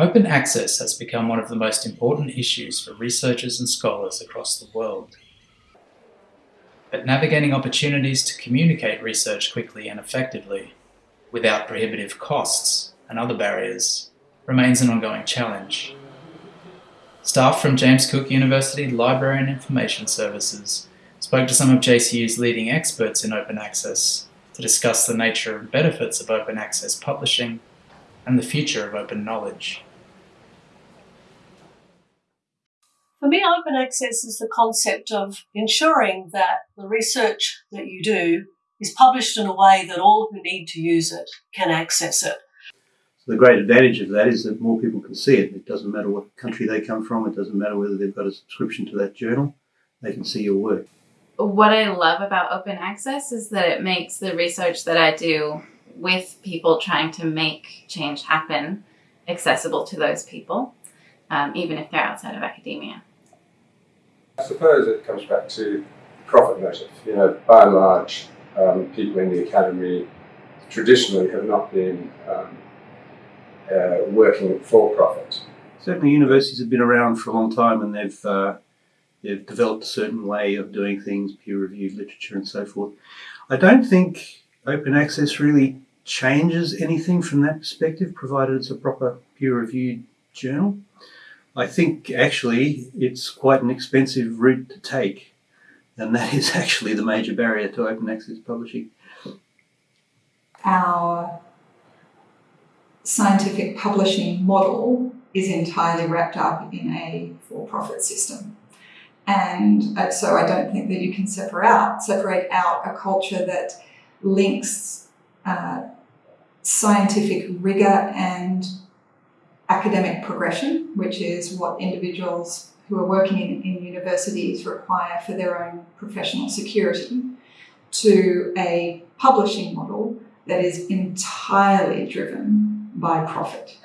Open access has become one of the most important issues for researchers and scholars across the world. But navigating opportunities to communicate research quickly and effectively, without prohibitive costs and other barriers, remains an ongoing challenge. Staff from James Cook University Library and Information Services spoke to some of JCU's leading experts in open access to discuss the nature and benefits of open access publishing and the future of open knowledge. For me, open access is the concept of ensuring that the research that you do is published in a way that all who need to use it can access it. So the great advantage of that is that more people can see it. It doesn't matter what country they come from, it doesn't matter whether they've got a subscription to that journal, they can see your work. What I love about open access is that it makes the research that I do with people trying to make change happen accessible to those people, um, even if they're outside of academia. I suppose it comes back to profit motive. You know, by and large, um, people in the academy traditionally have not been um, uh, working for profit. Certainly, universities have been around for a long time, and they've uh, they've developed a certain way of doing things, peer-reviewed literature, and so forth. I don't think open access really changes anything from that perspective, provided it's a proper peer-reviewed journal. I think actually it's quite an expensive route to take, and that is actually the major barrier to open access publishing. Our scientific publishing model is entirely wrapped up in a for-profit system. And so I don't think that you can separate out, separate out a culture that links uh, scientific rigor and academic progression, which is what individuals who are working in, in universities require for their own professional security, to a publishing model that is entirely driven by profit.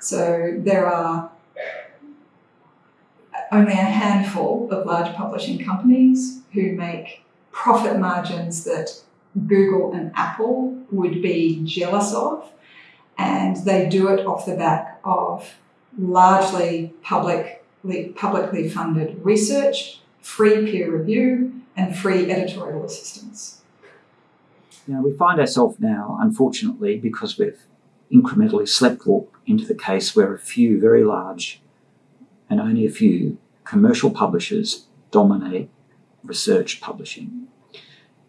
So there are only a handful of large publishing companies who make profit margins that Google and Apple would be jealous of. And they do it off the back of largely publicly, publicly funded research, free peer review, and free editorial assistance. You know, we find ourselves now, unfortunately, because we've incrementally sleptwalked into the case where a few very large and only a few commercial publishers dominate research publishing.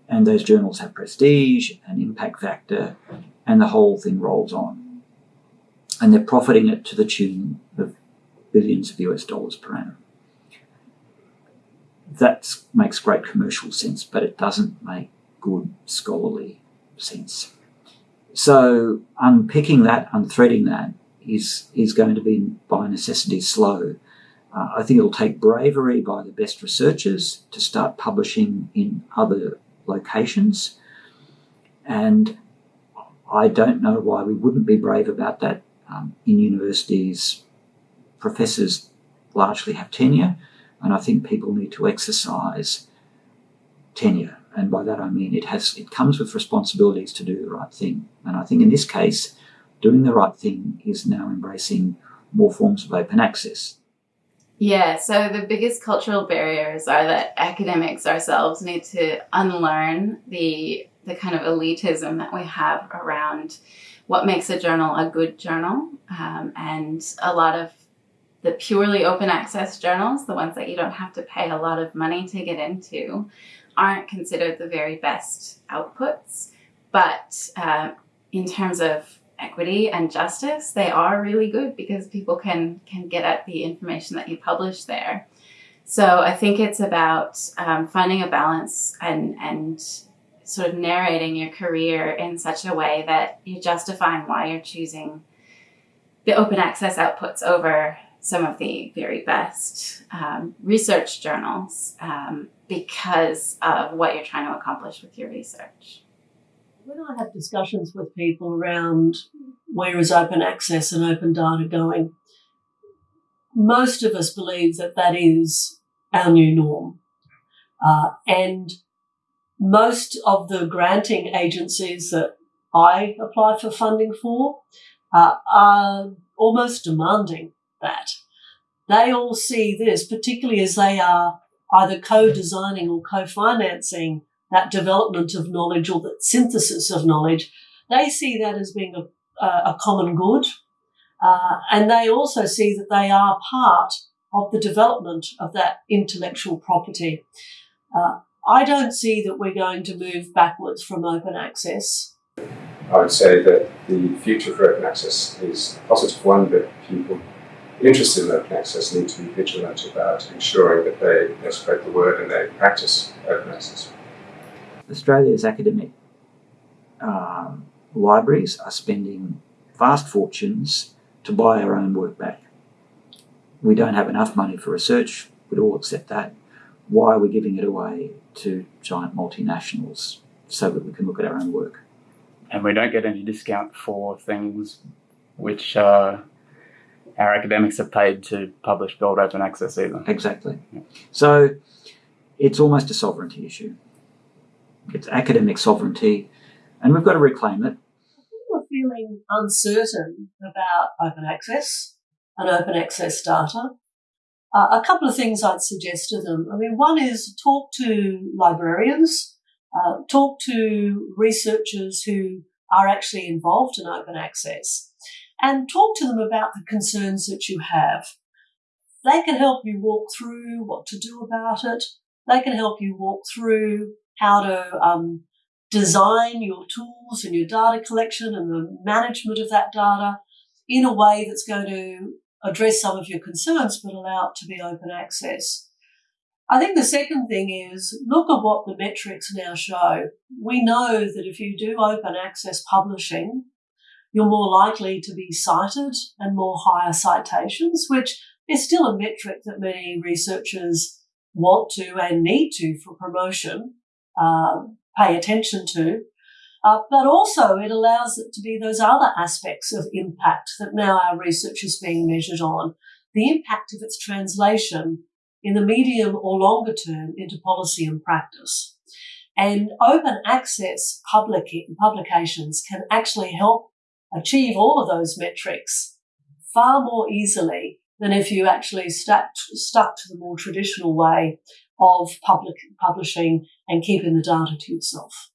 And those journals have prestige and impact factor, and the whole thing rolls on. And they're profiting it to the tune of billions of US dollars per annum. That makes great commercial sense, but it doesn't make good scholarly sense. So unpicking that, unthreading that is, is going to be by necessity slow. Uh, I think it'll take bravery by the best researchers to start publishing in other locations. And I don't know why we wouldn't be brave about that. Um, in universities, professors largely have tenure, and I think people need to exercise tenure. And by that I mean it has it comes with responsibilities to do the right thing. And I think in this case, doing the right thing is now embracing more forms of open access. Yeah, so the biggest cultural barriers are that academics ourselves need to unlearn the the kind of elitism that we have around what makes a journal a good journal. Um, and a lot of the purely open access journals, the ones that you don't have to pay a lot of money to get into, aren't considered the very best outputs. But uh, in terms of equity and justice, they are really good because people can can get at the information that you publish there. So I think it's about um, finding a balance and and sort of narrating your career in such a way that you're justifying why you're choosing the open access outputs over some of the very best um, research journals um, because of what you're trying to accomplish with your research when I have discussions with people around where is open access and open data going, most of us believe that that is our new norm. Uh, and most of the granting agencies that I apply for funding for uh, are almost demanding that. They all see this, particularly as they are either co-designing or co-financing that development of knowledge or that synthesis of knowledge. They see that as being a, a common good. Uh, and they also see that they are part of the development of that intellectual property. Uh, I don't see that we're going to move backwards from open access. I would say that the future for open access is a positive one, but people interested in open access need to be vigilant about ensuring that they, they spread the word and they practice open access. Australia's academic um, libraries are spending vast fortunes to buy our own work back. We don't have enough money for research, we'd all accept that. Why are we giving it away to giant multinationals so that we can look at our own work? And we don't get any discount for things which uh, our academics have paid to publish gold open access either. Exactly. So it's almost a sovereignty issue. It's academic sovereignty, and we've got to reclaim it. People are feeling uncertain about open access and open access data. Uh, a couple of things I'd suggest to them. I mean, one is talk to librarians, uh, talk to researchers who are actually involved in open access, and talk to them about the concerns that you have. They can help you walk through what to do about it. They can help you walk through how to um, design your tools and your data collection and the management of that data in a way that's going to address some of your concerns but allow it to be open access. I think the second thing is look at what the metrics now show. We know that if you do open access publishing, you're more likely to be cited and more higher citations, which is still a metric that many researchers want to and need to for promotion uh, pay attention to. Uh, but also it allows it to be those other aspects of impact that now our research is being measured on. The impact of its translation in the medium or longer term into policy and practice. And open access public publications can actually help achieve all of those metrics far more easily than if you actually stuck, stuck to the more traditional way of public publishing and keeping the data to yourself.